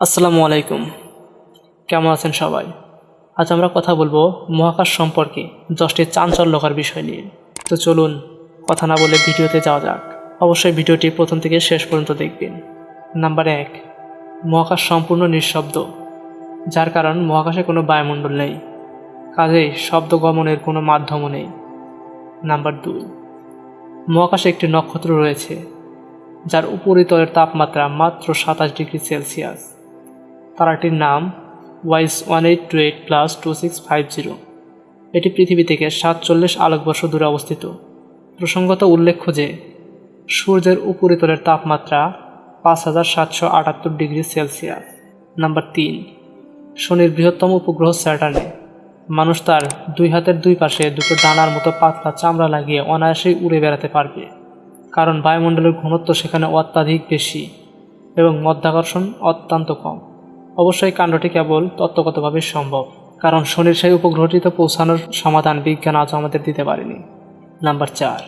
আসসালামু আলাইকুম। কেমন আছেন সবাই? আজ আমরা কথা বলব মহাকাশ সম্পর্কে দশটি চাঞ্চল্যকর বিষয় নিয়ে। তো চলুন কথা না বলে ভিডিওতে যাওয়া যাক। অবশ্যই ভিডিওটি প্রথম থেকে শেষ পর্যন্ত দেখবেন। নাম্বার এক, মহাকাশ সম্পূর্ণ নিঃশব্দ, যার কারণ মহাকাশে কোনো বায়ুমণ্ডল নেই। কাজেই শব্দ গমনের কোনো মাধ্যমও নেই। নাম্বার দুই, মহাকাশে একটি নক্ষত্র রয়েছে, যার উপরিতলের তাপমাত্রা মাত্র সাতাশ ডিগ্রি সেলসিয়াস। তারাটির নাম wise one eight two eight plus two six five zero. এটি পৃথিবী থেকে সাতচল্লিশ আলোকবর্ষ দূরে অবস্থিত। প্রসঙ্গত উল্লেখ্য যে, সূর্যের উপরিতলের তাপমাত্রা পাঁচ হাজার সাতশো আটাত্তর ডিগ্রি সেলসিয়াস। নাম্বার তিন, শনির বৃহত্তম উপগ্রহ স্যাটার্নে। মানুষ তার দুই হাতের দুই পাশে দুটো ডানার মতো পাতলা চামড়া লাগিয়ে অনায়াসেই উড়ে বেড়াতে পারবে। কারণ বায়ুমণ্ডলের ঘনত্ব সেখানে অত্যাধিক বেশি এবং মধ্যাকর্ষণ অত্যন্ত কম। অবশ্যই কাণ্ডটি কেবল তত্ত্বগতভাবে সম্ভব, কারণ শনির সেই উপগ্রহটিতে পৌঁছানোর সমাধান বিজ্ঞান আজও আমাদের দিতে পারেনি। নাম্বার চার।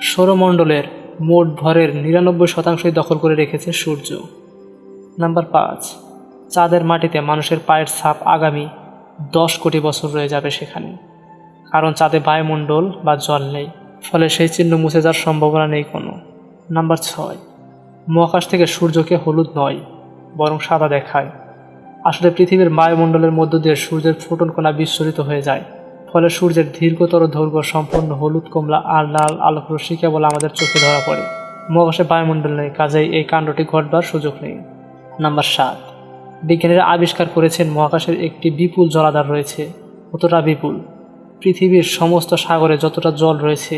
সৌরমণ্ডলের মোট ভরের নিরানব্বই শতাংশই দখল করে রেখেছে সূর্য। নাম্বার পাঁচ। চাঁদের মাটিতে মানুষের পায়ের ছাপ আগামী দশ কোটি বছর রয়ে যাবে সেখানে, কারণ চাঁদে বায়ুমণ্ডল বা জল নেই, ফলে সেই চিহ্ন মুছে যাওয়ার সম্ভাবনা নেই কোনো। নাম্বার ছয়। মহাকাশ থেকে সূর্যকে হলুদ নয় বরং সাদা দেখায়। আসলে পৃথিবীর বায়ুমণ্ডলের মধ্য দিয়ে সূর্যের ফোটন কণা বিস্ফোরিত হয়ে যায়। ফলে সূর্যের দীর্ঘতর দৈর্ঘ্য সম্পূর্ণ হলুদ কমলা আর লাল আলোক রশ্মি কেবল আমাদের চোখে ধরা পড়ে। মহাকাশে বায়ুমণ্ডল নেই, কাজেই এই কাণ্ডটি ঘটবার সুযোগ নেই। নাম্বার সাত। বিজ্ঞানীরা আবিষ্কার করেছেন মহাকাশের একটি বিপুল জলাধার রয়েছে। কতটা বিপুল? পৃথিবীর সমস্ত সাগরে যতটা জল রয়েছে,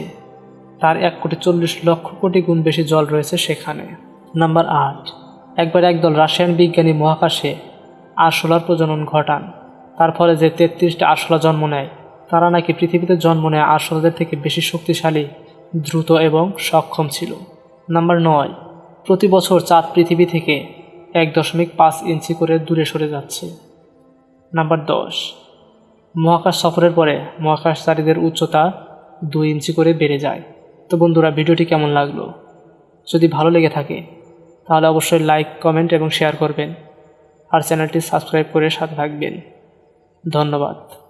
তার এক কোটি চল্লিশ লক্ষ কোটি গুণ বেশি জল রয়েছে সেখানে। নাম্বার আট। একবার একদল রাশিয়ান বিজ্ঞানী মহাকাশে আরশোলার প্রজনন ঘটান। তার ফলে যে তেত্রিশটা আরশোলা জন্ম নেয়, তারা নাকি পৃথিবীতে জন্ম নেয় আরশোলাদের থেকে বেশি শক্তিশালী, দ্রুত এবং সক্ষম ছিল। নাম্বার নয়, প্রতি বছর চাঁদ পৃথিবী থেকে এক দশমিক পাঁচ ইঞ্চি করে দূরে সরে যাচ্ছে। নাম্বার দশ, মহাকাশ সফরের পরে মহাকাশচারীদের উচ্চতা দুই ইঞ্চি করে বেড়ে যায়। তো বন্ধুরা, ভিডিওটি কেমন লাগল? যদি ভালো লেগে থাকে তাহলে অবশ্যই লাইক কমেন্ট এবং শেয়ার করবেন। আর চ্যানেলটি সাবস্ক্রাইব করে সাথে থাকবেন। ধন্যবাদ।